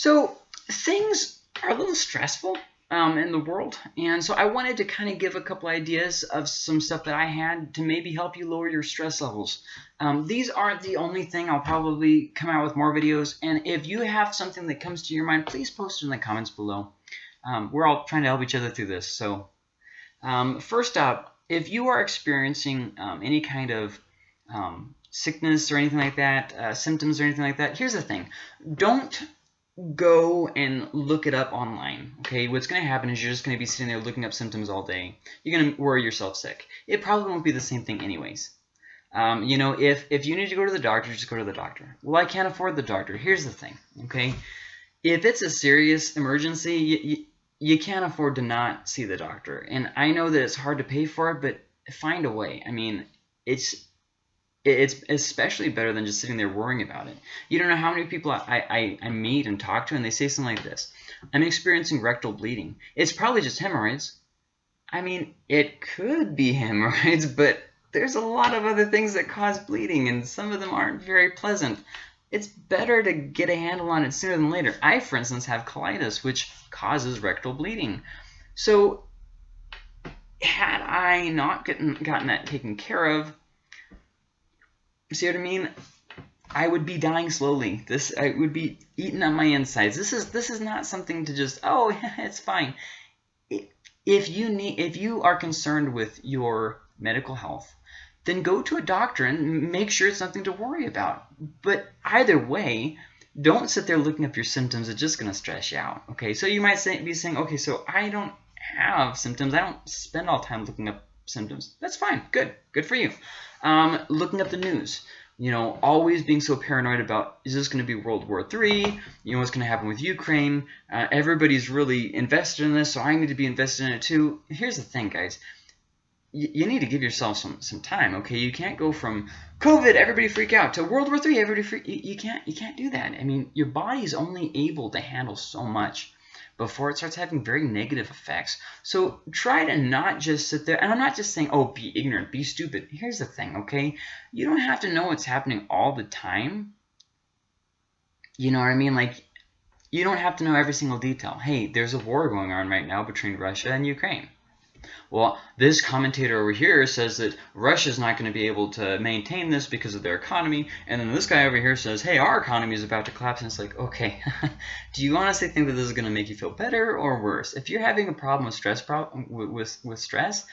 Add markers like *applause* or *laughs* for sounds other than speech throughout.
So things are a little stressful um, in the world. And so I wanted to kind of give a couple ideas of some stuff that I had to maybe help you lower your stress levels. Um, these aren't the only thing. I'll probably come out with more videos. And if you have something that comes to your mind, please post it in the comments below. Um, we're all trying to help each other through this. So um, first up, if you are experiencing um, any kind of um, sickness or anything like that, uh, symptoms or anything like that, here's the thing. Don't go and look it up online. Okay, what's going to happen is you're just going to be sitting there looking up symptoms all day. You're going to worry yourself sick. It probably won't be the same thing anyways. Um, you know, if, if you need to go to the doctor, just go to the doctor. Well, I can't afford the doctor. Here's the thing, okay? If it's a serious emergency, you, you, you can't afford to not see the doctor. And I know that it's hard to pay for it, but find a way. I mean, it's it's especially better than just sitting there worrying about it. You don't know how many people I, I, I meet and talk to, and they say something like this. I'm experiencing rectal bleeding. It's probably just hemorrhoids. I mean, it could be *laughs* hemorrhoids, but there's a lot of other things that cause bleeding, and some of them aren't very pleasant. It's better to get a handle on it sooner than later. I, for instance, have colitis, which causes rectal bleeding. So had I not gotten, gotten that taken care of, See what I mean? I would be dying slowly. This I would be eating on my insides. This is this is not something to just oh *laughs* it's fine. If you need if you are concerned with your medical health, then go to a doctor and make sure it's nothing to worry about. But either way, don't sit there looking up your symptoms. It's just going to stress you out. Okay, so you might say, be saying, okay, so I don't have symptoms. I don't spend all time looking up symptoms. That's fine. Good. Good for you. Um, looking up the news. You know, always being so paranoid about, is this going to be World War III? You know, what's going to happen with Ukraine? Uh, everybody's really invested in this, so I need to be invested in it too. Here's the thing, guys. You need to give yourself some, some time, okay? You can't go from COVID, everybody freak out, to World War III, everybody freak... You, you, can't, you can't do that. I mean, your body's only able to handle so much before it starts having very negative effects. So try to not just sit there, and I'm not just saying, oh, be ignorant, be stupid. Here's the thing, okay? You don't have to know what's happening all the time. You know what I mean? Like, you don't have to know every single detail. Hey, there's a war going on right now between Russia and Ukraine. Well, this commentator over here says that Russia's not going to be able to maintain this because of their economy, and then this guy over here says, hey, our economy is about to collapse, and it's like, okay, *laughs* do you honestly think that this is going to make you feel better or worse? If you're having a problem with stress, problem with, with stress,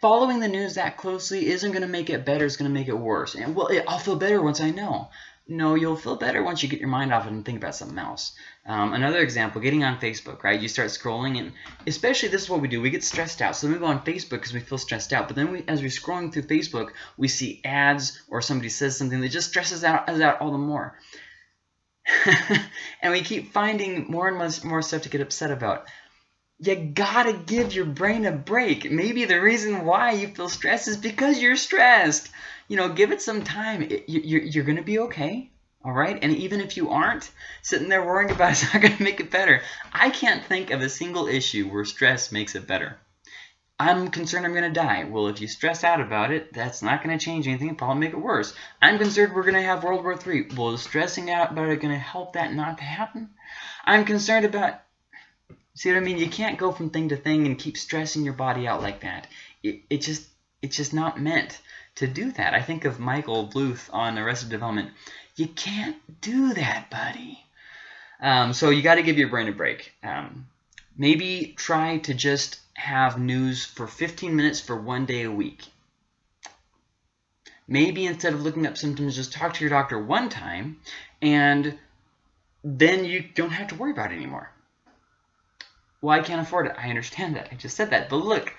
following the news that closely isn't going to make it better, it's going to make it worse. And well, I'll feel better once I know. No, you'll feel better once you get your mind off it and think about something else. Um, another example, getting on Facebook, right? You start scrolling, and especially this is what we do. We get stressed out. So we go on Facebook because we feel stressed out. But then we, as we're scrolling through Facebook, we see ads or somebody says something that just stresses out, us out all the more. *laughs* and we keep finding more and more stuff to get upset about. You gotta give your brain a break. Maybe the reason why you feel stressed is because you're stressed. You know, give it some time. You're, you're gonna be okay. All right. And even if you aren't, sitting there worrying about it, *laughs* it's not going to make it better. I can't think of a single issue where stress makes it better. I'm concerned I'm going to die. Well, if you stress out about it, that's not going to change anything. It'll probably make it worse. I'm concerned we're going to have World War III. Well, is stressing out about it going to help that not to happen? I'm concerned about... See what I mean? You can't go from thing to thing and keep stressing your body out like that. It, it just It's just not meant to do that. I think of Michael Bluth on Arrested Development. You can't do that, buddy. Um, so you got to give your brain a break. Um, maybe try to just have news for 15 minutes for one day a week. Maybe instead of looking up symptoms, just talk to your doctor one time, and then you don't have to worry about it anymore. Well, I can't afford it. I understand that. I just said that. But look,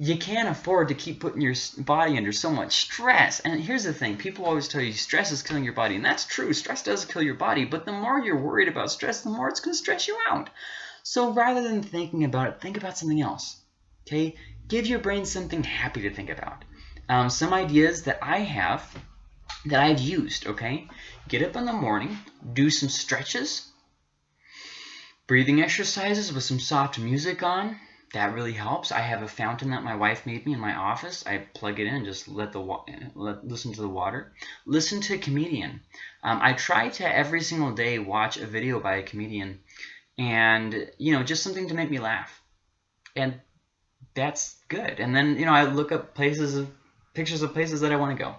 you can't afford to keep putting your body under so much stress. And here's the thing. People always tell you stress is killing your body. And that's true. Stress does kill your body. But the more you're worried about stress, the more it's going to stress you out. So rather than thinking about it, think about something else. Okay? Give your brain something happy to think about. Um, some ideas that I have that I've used, okay? Get up in the morning, do some stretches, breathing exercises with some soft music on, that really helps. I have a fountain that my wife made me in my office. I plug it in and just let the let, listen to the water. Listen to a comedian. Um, I try to every single day watch a video by a comedian, and you know just something to make me laugh, and that's good. And then you know I look up places of pictures of places that I want to go.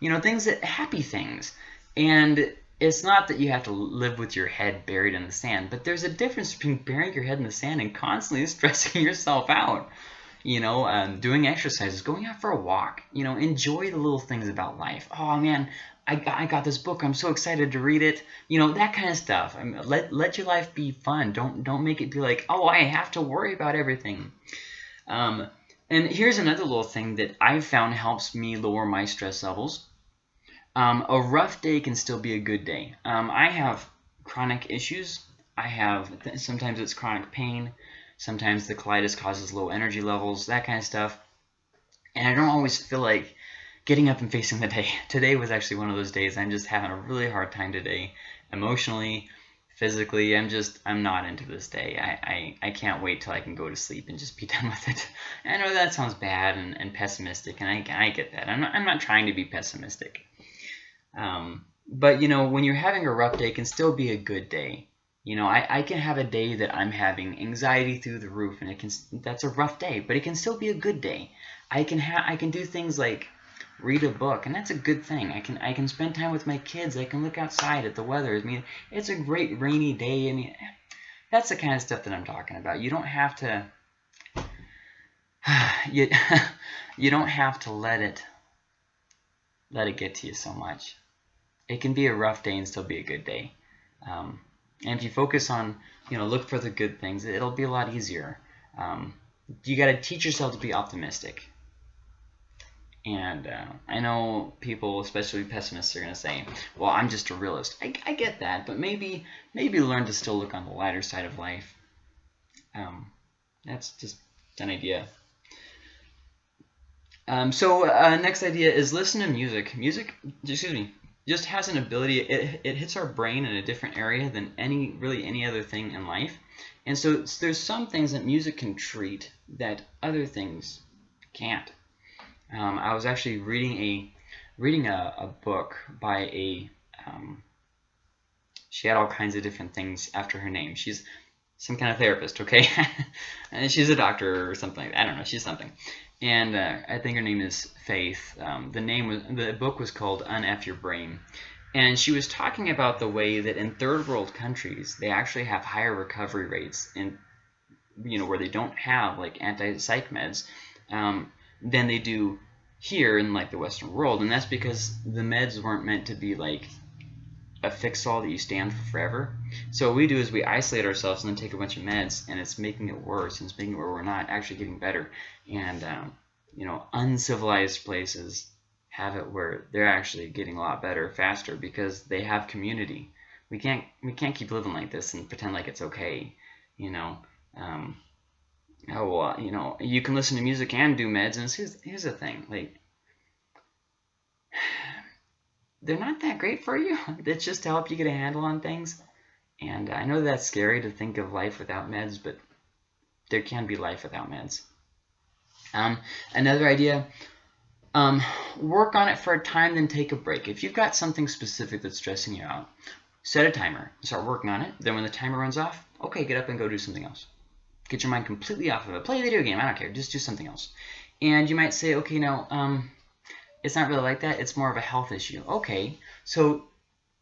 You know things that happy things, and it's not that you have to live with your head buried in the sand, but there's a difference between burying your head in the sand and constantly *laughs* stressing yourself out. You know, um, doing exercises, going out for a walk. You know, enjoy the little things about life. Oh man, I got, I got this book. I'm so excited to read it. You know, that kind of stuff. I mean, let let your life be fun. Don't don't make it be like, oh, I have to worry about everything. Um, and here's another little thing that I've found helps me lower my stress levels um, a rough day can still be a good day. Um, I have chronic issues. I have sometimes it's chronic pain. Sometimes the colitis causes low energy levels, that kind of stuff. And I don't always feel like getting up and facing the day. *laughs* Today was actually one of those days. I'm just having a really hard time today, emotionally, physically. I'm just I'm not into this day. I I, I can't wait till I can go to sleep and just be *laughs* done with it. I know that sounds bad and, and pessimistic, and I I get that. I'm not I'm not trying to be pessimistic. Um, but you know, when you're having a rough day, it can still be a good day. You know, I, I can have a day that I'm having anxiety through the roof, and it can that's a rough day, but it can still be a good day. I can have I can do things like read a book, and that's a good thing. I can I can spend time with my kids. I can look outside at the weather. I mean, it's a great rainy day. I mean, that's the kind of stuff that I'm talking about. You don't have to *sighs* you *laughs* you don't have to let it let it get to you so much it can be a rough day and still be a good day. Um, and if you focus on, you know, look for the good things, it'll be a lot easier. Um, you got to teach yourself to be optimistic. And uh, I know people, especially pessimists, are going to say, "Well, I'm just a realist." I, I, get that, but maybe maybe learn to still look on the lighter side of life. Um, that's just an idea. Um, so uh, next idea is listen to music. Music, excuse me, just has an ability it, it hits our brain in a different area than any really any other thing in life. And so there's some things that music can treat that other things can't. Um, I was actually reading a reading a, a book by a um, she had all kinds of different things after her name. She's some kind of therapist okay? *laughs* And she's a doctor or something I don't know she's something. And uh, I think her name is Faith. Um, the name was the book was called Unf Your Brain, and she was talking about the way that in third world countries they actually have higher recovery rates in you know where they don't have like anti-psych meds um, than they do here in like the Western world, and that's because the meds weren't meant to be like a fix-all that you stand for forever. So what we do is we isolate ourselves and then take a bunch of meds, and it's making it worse. And it's making it where we're not actually getting better. And um, you know, uncivilized places have it where they're actually getting a lot better faster because they have community. We can't we can't keep living like this and pretend like it's okay. You know. Um, oh well, you know, you can listen to music and do meds, and here's here's the thing, like they're not that great for you. *laughs* It's just to help you get a handle on things. And I know that's scary to think of life without meds, but there can be life without meds. Um, another idea, um, work on it for a time, then take a break. If you've got something specific that's stressing you out, set a timer, start working on it. Then when the timer runs off, okay, get up and go do something else. Get your mind completely off of it. Play a video game, I don't care, just do something else. And you might say, okay, now, um, it's not really like that. It's more of a health issue. Okay, so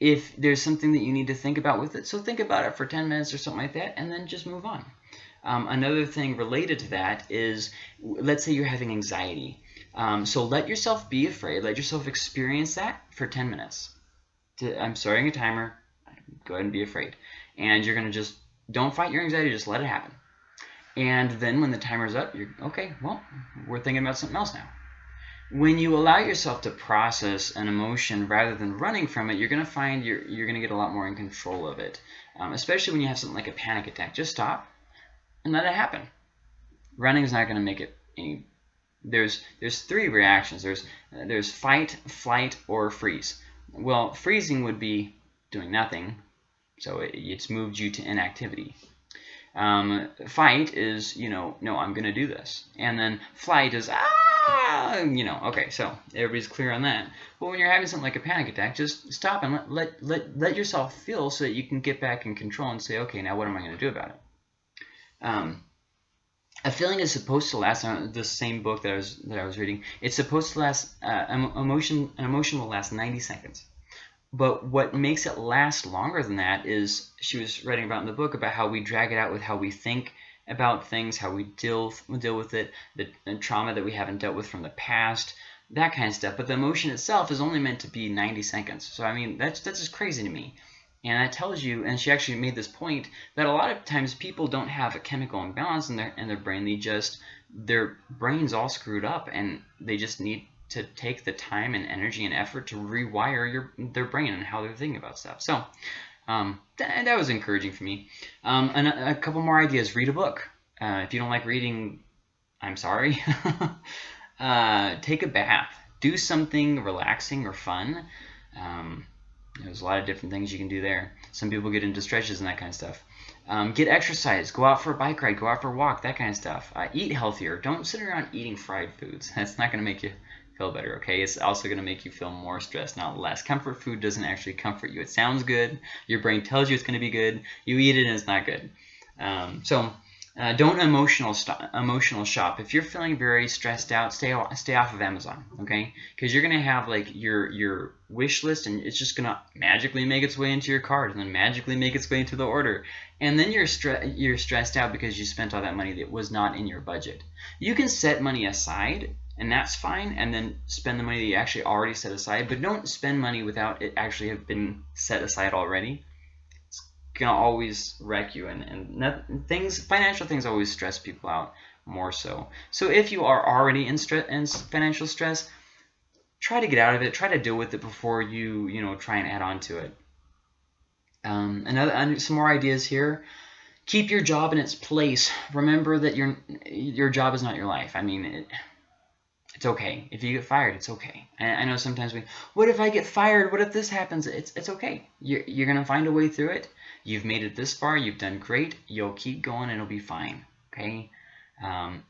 if there's something that you need to think about with it, so think about it for 10 minutes or something like that, and then just move on. Um, another thing related to that is, let's say you're having anxiety. Um, so let yourself be afraid. Let yourself experience that for 10 minutes. I'm starting a timer. Go ahead and be afraid. And you're going to just, don't fight your anxiety, just let it happen. And then when the timer's up, you're, okay, well, we're thinking about something else now when you allow yourself to process an emotion rather than running from it, you're going to find you're, you're going to get a lot more in control of it. Um, especially when you have something like a panic attack. Just stop and let it happen. Running is not going to make it any... There's, there's three reactions. There's, uh, there's fight, flight, or freeze. Well, freezing would be doing nothing, so it, it's moved you to inactivity. Um, fight is, you know, no, I'm going to do this. And then flight is, ah, you know, okay, so everybody's clear on that. But when you're having something like a panic attack, just stop and let, let, let, let yourself feel so that you can get back in control and say, okay, now what am I going to do about it? Um, a feeling is supposed to last. Uh, the same book that I was that I was reading. It's supposed to last. Uh, emotion. An emotion will last 90 seconds. But what makes it last longer than that is she was writing about in the book about how we drag it out with how we think about things, how we deal deal with it, the, the trauma that we haven't dealt with from the past, that kind of stuff. But the emotion itself is only meant to be 90 seconds. So I mean, that's that's just crazy to me. And that tells you, and she actually made this point, that a lot of times people don't have a chemical imbalance in their in their brain. They just their brain's all screwed up, and they just need to take the time and energy and effort to rewire your their brain and how they're thinking about stuff. So um, that, that was encouraging for me. Um, and a, a, couple more ideas. Read a book. Uh, if you don't like reading, I'm sorry. *laughs* uh, take a bath. Do something relaxing or fun. Um, there's a lot of different things you can do there. Some people get into stretches and that kind of stuff. Um, get exercise. Go out for a bike ride. Go out for a walk. That kind of stuff. Uh, eat healthier. Don't sit around eating fried foods. *laughs* That's not going to make you feel better. Okay, it's also going to make you feel more stressed, not less. Comfort food doesn't actually comfort you. It sounds good. Your brain tells you it's going to be good. You eat it and it's not good. Um, so uh, don't emotional emotional shop. If you're feeling very stressed out, stay stay off of Amazon, okay? Because you're gonna have like your your wish list, and it's just gonna magically make its way into your cart, and then magically make its way into the order, and then you're stre you're stressed out because you spent all that money that was not in your budget. You can set money aside, and that's fine, and then spend the money that you actually already set aside, but don't spend money without it actually have been set aside already It's gonna always wreck you, and and things financial things always stress people out more so. So if you are already in, stress in financial stress, try to get out of it. Try to deal with it before you you know try and add on to it. Um, another some more ideas here. Keep your job in its place. Remember that your your job is not your life. I mean. It, it's okay. If you get fired, it's okay. And I know sometimes we, what if I get fired? What if this happens? It's, it's okay. You're, you're going to find a way through it. You've made it this far. You've done great. You'll keep going and it'll be fine. Okay. Um,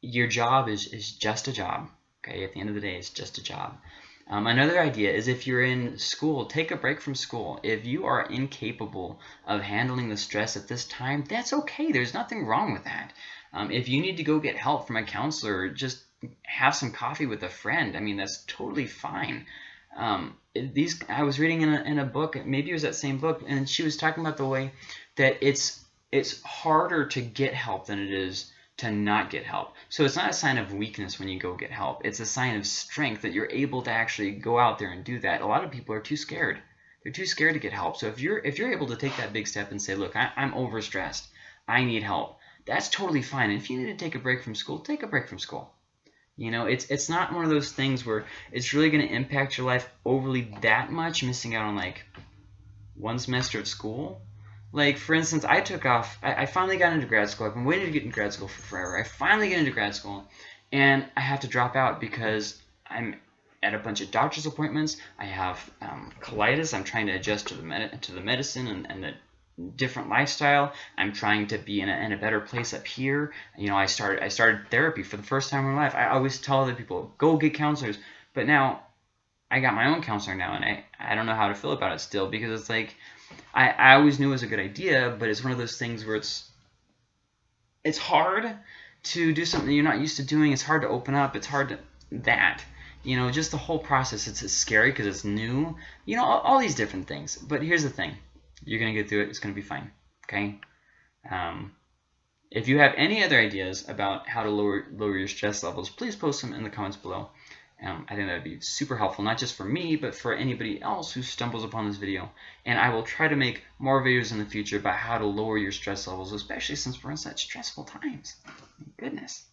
your job is, is just a job. Okay. At the end of the day, it's just a job. Um, another idea is if you're in school, take a break from school. If you are incapable of handling the stress at this time, that's okay. There's nothing wrong with that. Um, if you need to go get help from a counselor, just have some coffee with a friend. I mean, that's totally fine. Um, these I was reading in a, in a book, maybe it was that same book, and she was talking about the way that it's it's harder to get help than it is to not get help. So it's not a sign of weakness when you go get help. It's a sign of strength that you're able to actually go out there and do that. A lot of people are too scared. They're too scared to get help. So if you're if you're able to take that big step and say, look, I, I'm overstressed. I need help. That's totally fine. And if you need to take a break from school, take a break from school. You know, it's it's not one of those things where it's really going to impact your life overly that much, missing out on like one semester of school. Like, for instance, I took off, I, I finally got into grad school. I've been waiting to get into grad school for forever. I finally get into grad school, and I have to drop out because I'm at a bunch of doctor's appointments. I have um, colitis. I'm trying to adjust to the med to the medicine and, and the different lifestyle. I'm trying to be in a, in a better place up here. You know, I started I started therapy for the first time in my life. I always tell other people, go get counselors. But now I got my own counselor now, and I, I don't know how to feel about it still because it's like I, I always knew it was a good idea, but it's one of those things where it's it's hard to do something you're not used to doing. It's hard to open up. It's hard to that. You know, just the whole process. It's, scary because it's new. You know, all, all these different things. But here's the thing you're going to get through it. It's going to be fine. Okay? Um, if you have any other ideas about how to lower, lower your stress levels, please post them in the comments below. Um, I think that would be super helpful, not just for me, but for anybody else who stumbles upon this video. And I will try to make more videos in the future about how to lower your stress levels, especially since we're in such stressful times. Goodness.